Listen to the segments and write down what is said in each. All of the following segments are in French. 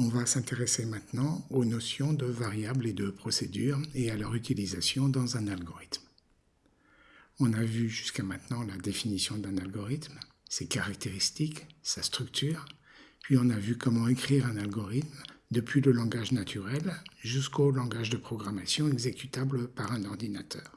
On va s'intéresser maintenant aux notions de variables et de procédures et à leur utilisation dans un algorithme. On a vu jusqu'à maintenant la définition d'un algorithme, ses caractéristiques, sa structure, puis on a vu comment écrire un algorithme depuis le langage naturel jusqu'au langage de programmation exécutable par un ordinateur.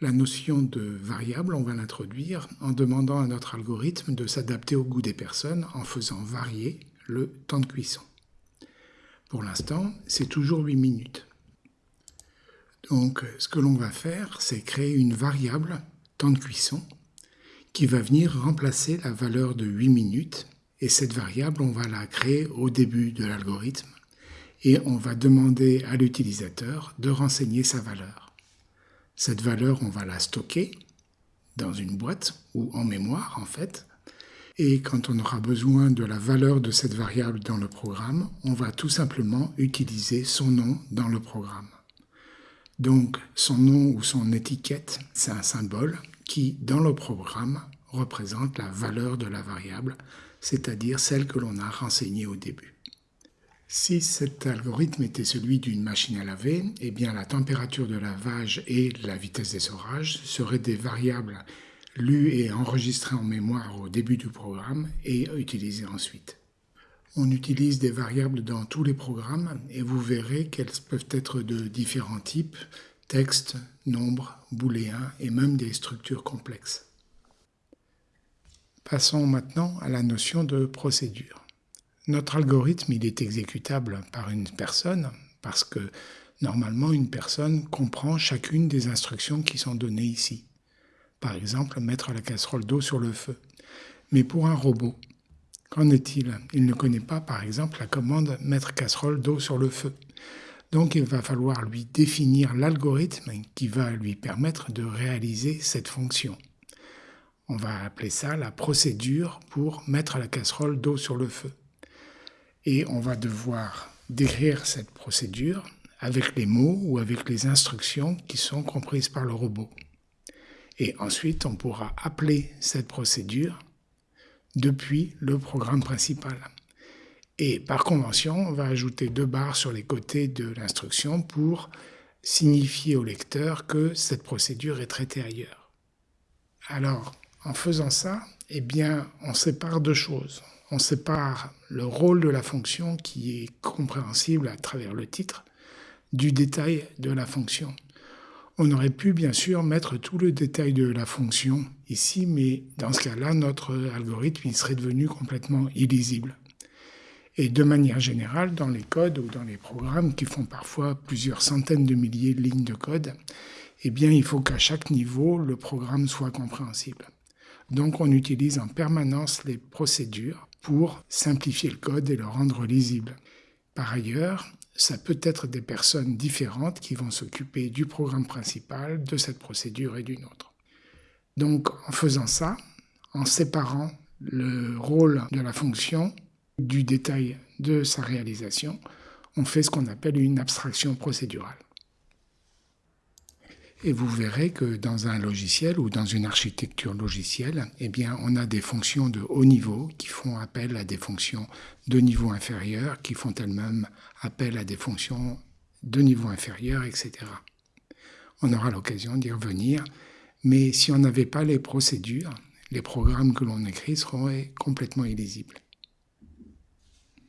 La notion de variable, on va l'introduire en demandant à notre algorithme de s'adapter au goût des personnes en faisant varier le temps de cuisson. Pour l'instant, c'est toujours 8 minutes. Donc, ce que l'on va faire, c'est créer une variable temps de cuisson qui va venir remplacer la valeur de 8 minutes. Et cette variable, on va la créer au début de l'algorithme et on va demander à l'utilisateur de renseigner sa valeur. Cette valeur, on va la stocker dans une boîte ou en mémoire en fait. Et quand on aura besoin de la valeur de cette variable dans le programme, on va tout simplement utiliser son nom dans le programme. Donc son nom ou son étiquette, c'est un symbole qui, dans le programme, représente la valeur de la variable, c'est-à-dire celle que l'on a renseignée au début. Si cet algorithme était celui d'une machine à laver, eh bien la température de lavage et la vitesse d'essorage seraient des variables lues et enregistrées en mémoire au début du programme et utilisées ensuite. On utilise des variables dans tous les programmes et vous verrez qu'elles peuvent être de différents types, texte, nombre, booléen et même des structures complexes. Passons maintenant à la notion de procédure. Notre algorithme, il est exécutable par une personne parce que normalement une personne comprend chacune des instructions qui sont données ici. Par exemple, mettre la casserole d'eau sur le feu. Mais pour un robot, qu'en est-il? Il ne connaît pas, par exemple, la commande mettre casserole d'eau sur le feu. Donc il va falloir lui définir l'algorithme qui va lui permettre de réaliser cette fonction. On va appeler ça la procédure pour mettre la casserole d'eau sur le feu et on va devoir décrire cette procédure avec les mots ou avec les instructions qui sont comprises par le robot. Et ensuite, on pourra appeler cette procédure depuis le programme principal. Et par convention, on va ajouter deux barres sur les côtés de l'instruction pour signifier au lecteur que cette procédure est traitée ailleurs. Alors, en faisant ça, eh bien, on sépare deux choses on sépare le rôle de la fonction qui est compréhensible à travers le titre du détail de la fonction. On aurait pu bien sûr mettre tout le détail de la fonction ici, mais dans ce cas-là, notre algorithme serait devenu complètement illisible. Et de manière générale, dans les codes ou dans les programmes qui font parfois plusieurs centaines de milliers de lignes de code, eh bien, il faut qu'à chaque niveau, le programme soit compréhensible. Donc, on utilise en permanence les procédures pour simplifier le code et le rendre lisible. Par ailleurs, ça peut être des personnes différentes qui vont s'occuper du programme principal, de cette procédure et d'une autre. Donc en faisant ça, en séparant le rôle de la fonction du détail de sa réalisation, on fait ce qu'on appelle une abstraction procédurale. Et vous verrez que dans un logiciel ou dans une architecture logicielle, eh on a des fonctions de haut niveau qui font appel à des fonctions de niveau inférieur, qui font elles-mêmes appel à des fonctions de niveau inférieur, etc. On aura l'occasion d'y revenir, mais si on n'avait pas les procédures, les programmes que l'on écrit seraient complètement illisibles.